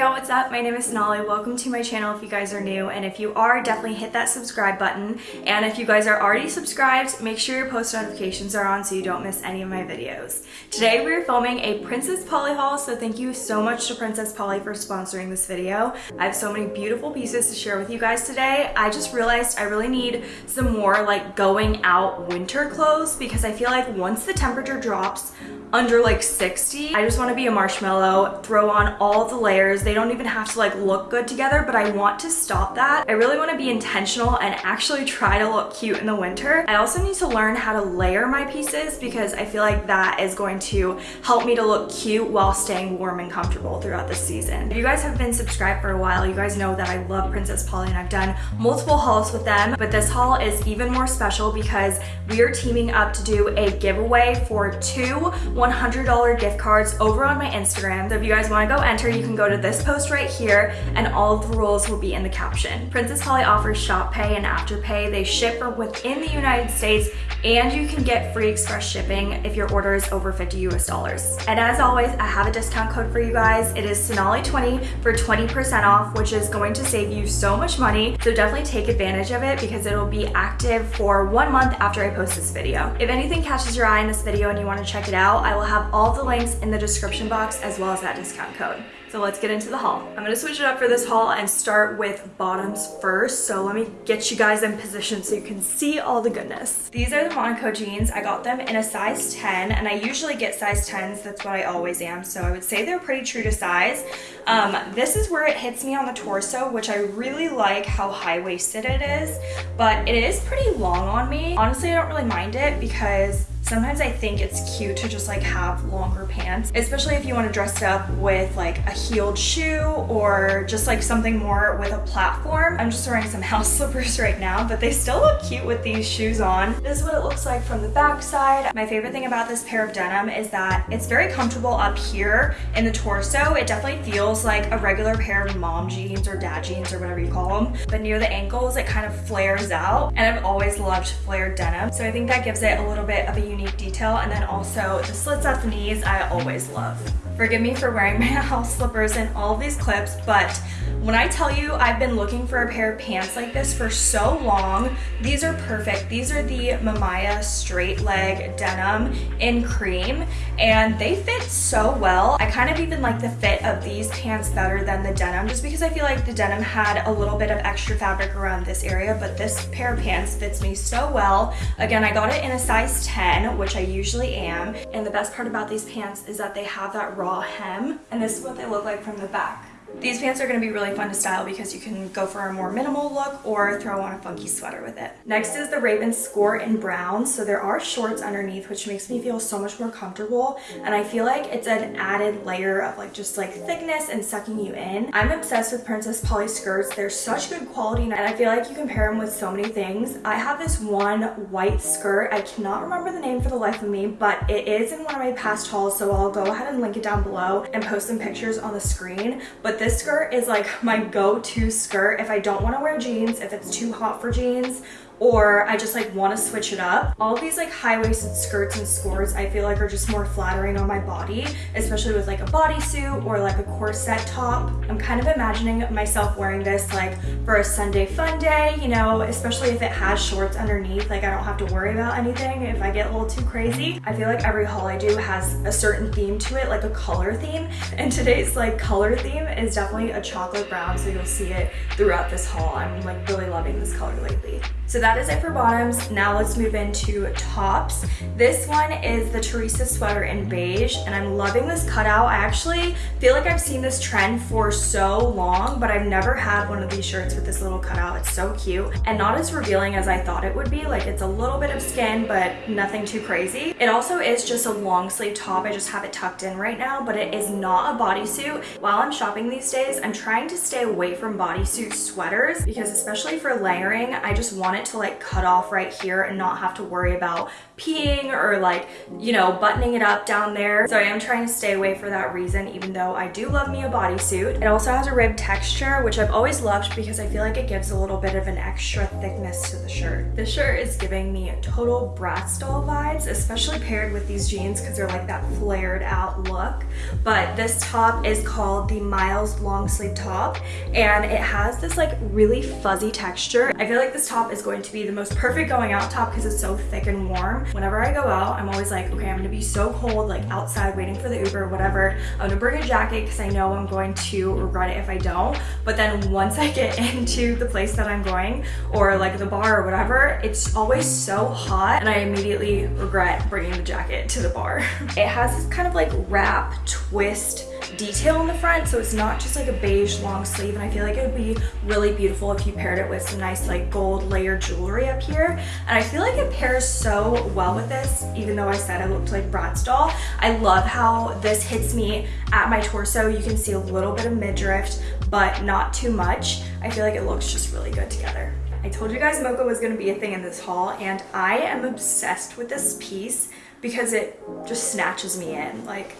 Y'all, what's up? My name is Sonali. Welcome to my channel if you guys are new. And if you are, definitely hit that subscribe button. And if you guys are already subscribed, make sure your post notifications are on so you don't miss any of my videos. Today we're filming a Princess Polly haul, so thank you so much to Princess Polly for sponsoring this video. I have so many beautiful pieces to share with you guys today. I just realized I really need some more like going out winter clothes because I feel like once the temperature drops, under like 60. I just want to be a marshmallow, throw on all the layers. They don't even have to like look good together, but I want to stop that. I really want to be intentional and actually try to look cute in the winter. I also need to learn how to layer my pieces because I feel like that is going to help me to look cute while staying warm and comfortable throughout the season. If you guys have been subscribed for a while, you guys know that I love Princess Polly and I've done multiple hauls with them, but this haul is even more special because we are teaming up to do a giveaway for two $100 gift cards over on my Instagram. So if you guys want to go enter, you can go to this post right here and all of the rules will be in the caption. Princess Polly offers Shop Pay and Afterpay. They ship from within the United States and you can get free express shipping if your order is over 50 US dollars. And as always, I have a discount code for you guys. It is Sonali20 for 20% off, which is going to save you so much money. So definitely take advantage of it because it'll be active for one month after I post this video. If anything catches your eye in this video and you want to check it out, I will have all the links in the description box as well as that discount code. So let's get into the haul. I'm gonna switch it up for this haul and start with bottoms first. So let me get you guys in position so you can see all the goodness. These are the Monaco jeans. I got them in a size 10 and I usually get size 10s. That's what I always am. So I would say they're pretty true to size. Um, this is where it hits me on the torso, which I really like how high-waisted it is, but it is pretty long on me. Honestly, I don't really mind it because Sometimes I think it's cute to just like have longer pants, especially if you want to dress up with like a heeled shoe or just like something more with a platform. I'm just wearing some house slippers right now, but they still look cute with these shoes on. This is what it looks like from the back side. My favorite thing about this pair of denim is that it's very comfortable up here in the torso. It definitely feels like a regular pair of mom jeans or dad jeans or whatever you call them. But near the ankles, it kind of flares out. And I've always loved flared denim. So I think that gives it a little bit of a unique unique detail. And then also the slits at the knees, I always love. Forgive me for wearing my house slippers in all these clips, but when I tell you I've been looking for a pair of pants like this for so long, these are perfect. These are the Mamaya straight leg denim in cream and they fit so well. I kind of even like the fit of these pants better than the denim just because I feel like the denim had a little bit of extra fabric around this area, but this pair of pants fits me so well. Again, I got it in a size 10, which I usually am. And the best part about these pants is that they have that raw hem and this is what they look like from the back. These pants are going to be really fun to style because you can go for a more minimal look or throw on a funky sweater with it. Next is the Raven Skort in brown. So there are shorts underneath, which makes me feel so much more comfortable. And I feel like it's an added layer of like just like thickness and sucking you in. I'm obsessed with Princess Polly skirts. They're such good quality and I feel like you can pair them with so many things. I have this one white skirt. I cannot remember the name for the life of me, but it is in one of my past hauls. So I'll go ahead and link it down below and post some pictures on the screen. But this skirt is like my go-to skirt if I don't want to wear jeans, if it's too hot for jeans, or I just like want to switch it up. All these like high-waisted skirts and skirts I feel like are just more flattering on my body, especially with like a bodysuit or like a corset top. I'm kind of imagining myself wearing this like for a Sunday fun day, you know, especially if it has shorts underneath, like I don't have to worry about anything if I get a little too crazy. I feel like every haul I do has a certain theme to it, like a color theme, and today's like color theme is definitely a chocolate brown, so you'll see it throughout this haul. I'm like really loving this color lately. So that is it for bottoms. Now let's move into tops. This one is the Teresa sweater in beige and I'm loving this cutout. I actually feel like I've seen this trend for so long, but I've never had one of these shirts with this little cutout. It's so cute and not as revealing as I thought it would be. Like it's a little bit of skin, but nothing too crazy. It also is just a long sleeve top. I just have it tucked in right now, but it is not a bodysuit. While I'm shopping these days, I'm trying to stay away from bodysuit sweaters because especially for layering, I just want it to like cut off right here and not have to worry about peeing or like, you know, buttoning it up down there. So I am trying to stay away for that reason, even though I do love me a bodysuit. It also has a rib texture, which I've always loved because I feel like it gives a little bit of an extra thickness to the shirt. This shirt is giving me total Bratz doll vibes, especially paired with these jeans because they're like that flared out look. But this top is called the Miles long sleeve top and it has this like really fuzzy texture. I feel like this top is going to be the most perfect going out top because it's so thick and warm Whenever I go out, I'm always like, okay, I'm gonna be so cold, like outside waiting for the Uber, or whatever. I'm gonna bring a jacket because I know I'm going to regret it if I don't. But then once I get into the place that I'm going or like the bar or whatever, it's always so hot and I immediately regret bringing the jacket to the bar. it has this kind of like wrap twist detail in the front so it's not just like a beige long sleeve and I feel like it would be really beautiful if you paired it with some nice like gold layered jewelry up here and I feel like it pairs so well with this even though I said I looked like Bratz doll. I love how this hits me at my torso. You can see a little bit of midriff but not too much. I feel like it looks just really good together. I told you guys mocha was going to be a thing in this haul and I am obsessed with this piece because it just snatches me in. Like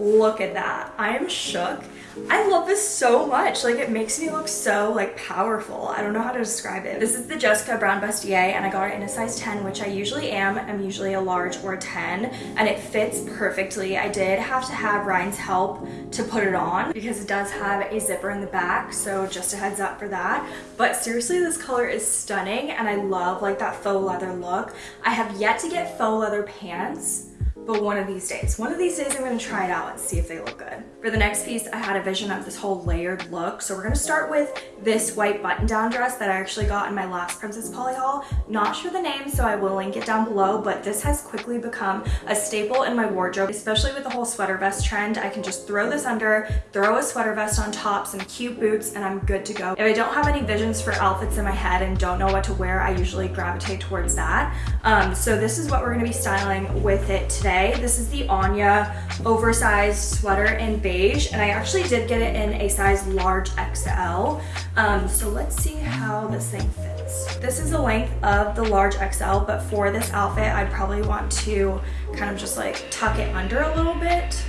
Look at that. I am shook. I love this so much. Like it makes me look so like powerful. I don't know how to describe it. This is the Jessica Brown Bustier and I got it in a size 10, which I usually am. I'm usually a large or a 10 and it fits perfectly. I did have to have Ryan's help to put it on because it does have a zipper in the back. So just a heads up for that. But seriously, this color is stunning and I love like that faux leather look. I have yet to get faux leather pants but one of these days. One of these days I'm gonna try it out and see if they look good. For the next piece, I had a vision of this whole layered look. So we're gonna start with this white button down dress that I actually got in my last Princess Polly haul. Not sure the name, so I will link it down below, but this has quickly become a staple in my wardrobe, especially with the whole sweater vest trend. I can just throw this under, throw a sweater vest on top, some cute boots, and I'm good to go. If I don't have any visions for outfits in my head and don't know what to wear, I usually gravitate towards that. Um, so this is what we're gonna be styling with it today today. This is the Anya oversized sweater in beige, and I actually did get it in a size large XL. Um, so let's see how this thing fits. This is the length of the large XL, but for this outfit, I'd probably want to kind of just like tuck it under a little bit,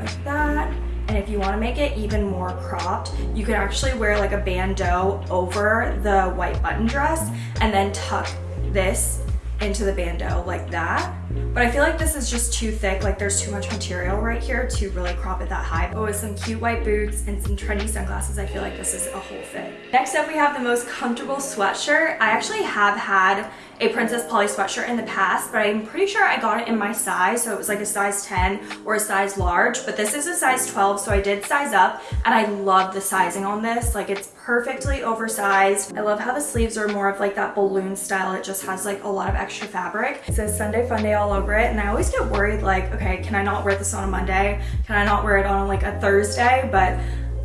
like that. And if you want to make it even more cropped, you can actually wear like a bandeau over the white button dress and then tuck this into the bandeau like that. But I feel like this is just too thick, like there's too much material right here to really crop it that high. Oh, but with some cute white boots and some trendy sunglasses, I feel like this is a whole fit. Next up, we have the most comfortable sweatshirt. I actually have had a Princess Polly sweatshirt in the past, but I'm pretty sure I got it in my size, so it was like a size 10 or a size large, but this is a size 12, so I did size up, and I love the sizing on this. Like, it's perfectly oversized. I love how the sleeves are more of like that balloon style. It just has like a lot of extra fabric. It says Sunday Funday all over it, and I always get worried like, okay, can I not wear this on a Monday? Can I not wear it on like a Thursday? But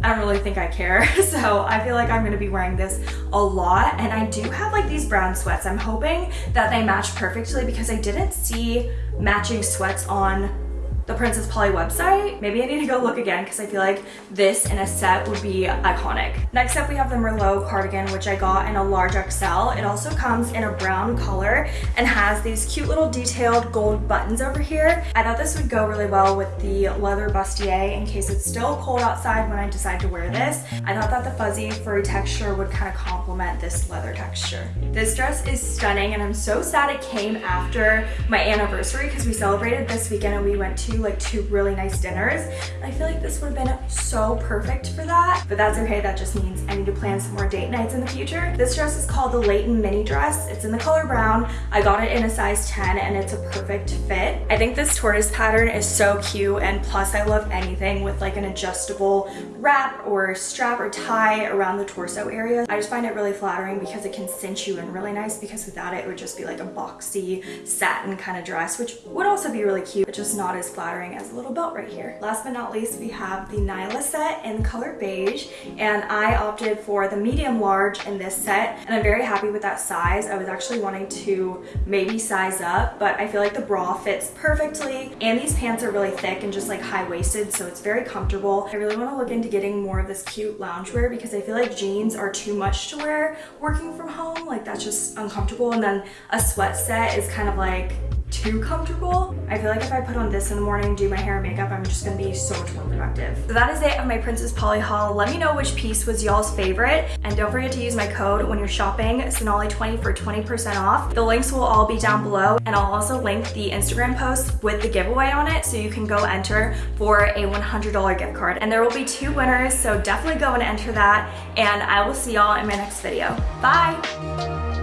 I don't really think I care. So I feel like I'm gonna be wearing this a lot. And I do have like these brown sweats. I'm hoping that they match perfectly because I didn't see matching sweats on the Princess Polly website. Maybe I need to go look again because I feel like this in a set would be iconic. Next up, we have the Merlot cardigan, which I got in a large XL. It also comes in a brown color and has these cute little detailed gold buttons over here. I thought this would go really well with the leather bustier in case it's still cold outside when I decide to wear this. I thought that the fuzzy furry texture would kind of complement this leather texture. This dress is stunning and I'm so sad it came after my anniversary because we celebrated this weekend and we went to like two really nice dinners. I feel like this would have been so perfect for that, but that's okay. That just means I need to plan some more date nights in the future. This dress is called the Leighton Mini Dress. It's in the color brown. I got it in a size 10 and it's a perfect fit. I think this tortoise pattern is so cute and plus I love anything with like an adjustable wrap or strap or tie around the torso area. I just find it really flattering because it can cinch you in really nice because without it, it would just be like a boxy satin kind of dress, which would also be really cute, but just not as flattering flattering as a little belt right here. Last but not least, we have the Nyla set in color beige, and I opted for the medium large in this set, and I'm very happy with that size. I was actually wanting to maybe size up, but I feel like the bra fits perfectly, and these pants are really thick and just like high-waisted, so it's very comfortable. I really want to look into getting more of this cute loungewear because I feel like jeans are too much to wear working from home. Like that's just uncomfortable, and then a sweat set is kind of like too comfortable. I feel like if I put on this in the morning do my hair and makeup, I'm just gonna be so much more productive. So that is it of my Princess Polly haul. Let me know which piece was y'all's favorite. And don't forget to use my code when you're shopping, Sonali20 for 20% off. The links will all be down below. And I'll also link the Instagram post with the giveaway on it so you can go enter for a $100 gift card. And there will be two winners, so definitely go and enter that. And I will see y'all in my next video. Bye!